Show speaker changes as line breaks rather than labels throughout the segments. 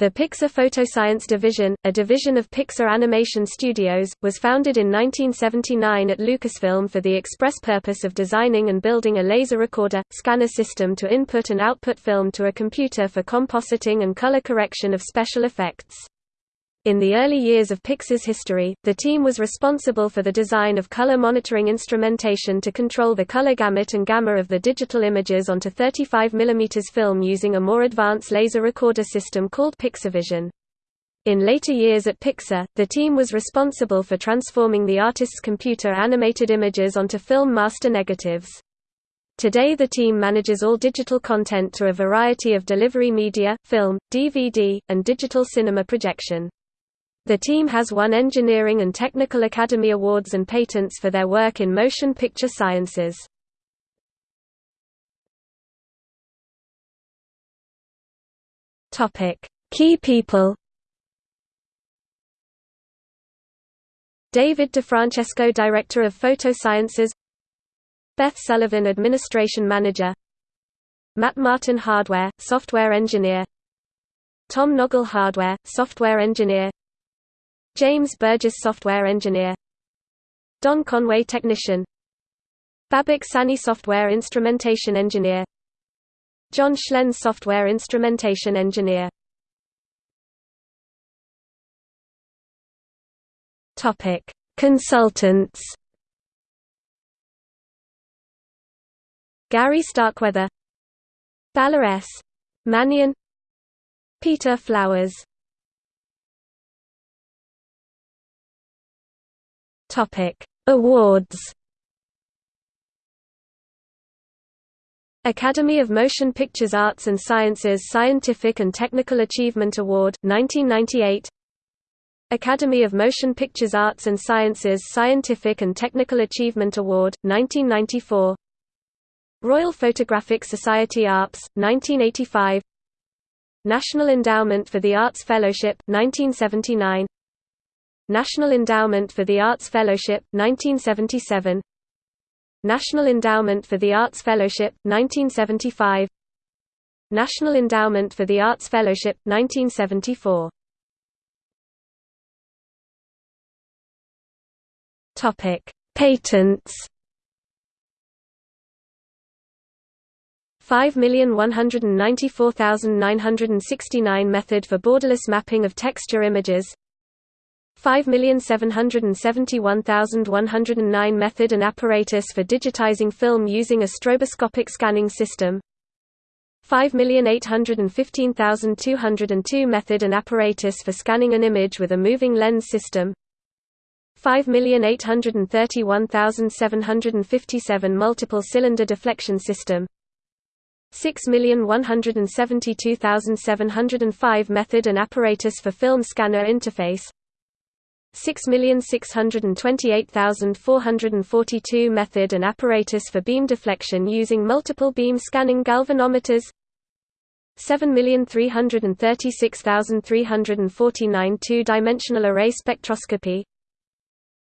The Pixar Photoscience Division, a division of Pixar Animation Studios, was founded in 1979 at Lucasfilm for the express purpose of designing and building a laser recorder, scanner system to input and output film to a computer for compositing and color correction of special effects. In the early years of Pixar's history, the team was responsible for the design of color monitoring instrumentation to control the color gamut and gamma of the digital images onto 35 mm film using a more advanced laser recorder system called Pixarvision. In later years at Pixar, the team was responsible for transforming the artist's computer animated images onto film master negatives. Today the team manages all digital content to a variety of delivery media, film, DVD, and digital cinema projection. The team has won Engineering and Technical Academy Awards and patents for their work in motion picture sciences. Key people. David DiFrancesco Director of Photosciences Beth Sullivan Administration Manager Matt Martin Hardware, Software Engineer Tom Noggle Hardware, Software Engineer James Burgess Software Engineer. Don Conway Technician. Babak Sani Software Instrumentation Engineer. John Schlenz Software Instrumentation Engineer. Topic: Consultants. Gary Starkweather, Bala S. Manian, Peter Flowers Topic: Awards. Academy of Motion Pictures Arts and Sciences Scientific and Technical Achievement Award 1998 Academy of Motion Pictures Arts and Sciences Scientific and Technical Achievement Award 1994 Royal Photographic Society ARPS 1985 National Endowment for the Arts Fellowship 1979 National Endowment for the Arts Fellowship, 1977 National Endowment for the Arts Fellowship, 1975 National Endowment for the Arts Fellowship, 1974 Topic: Patents. 5,194,969 method for borderless mapping of texture images 5,771,109 method and apparatus for digitizing film using a stroboscopic scanning system. 5,815,202 method and apparatus for scanning an image with a moving lens system. 5,831,757 multiple cylinder deflection system. 6,172,705 method and apparatus for film scanner interface 6,628,442 method and apparatus for beam deflection using multiple beam scanning galvanometers. 7,336,349 two-dimensional array spectroscopy.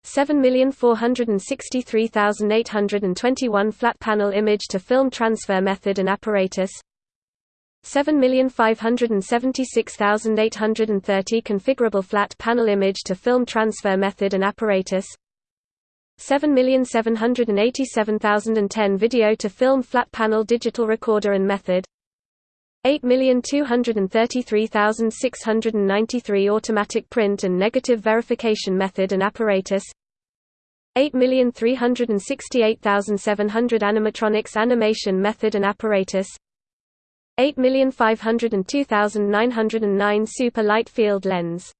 7,463,821 flat panel image to film transfer method and apparatus 7,576,830 configurable flat panel image to film transfer method and apparatus. 7,787,010 video to film flat panel digital recorder and method. 8,233,693 automatic print and negative verification method and apparatus. 8,368,700 animatronics animation method and apparatus 8,502,909 super light field lens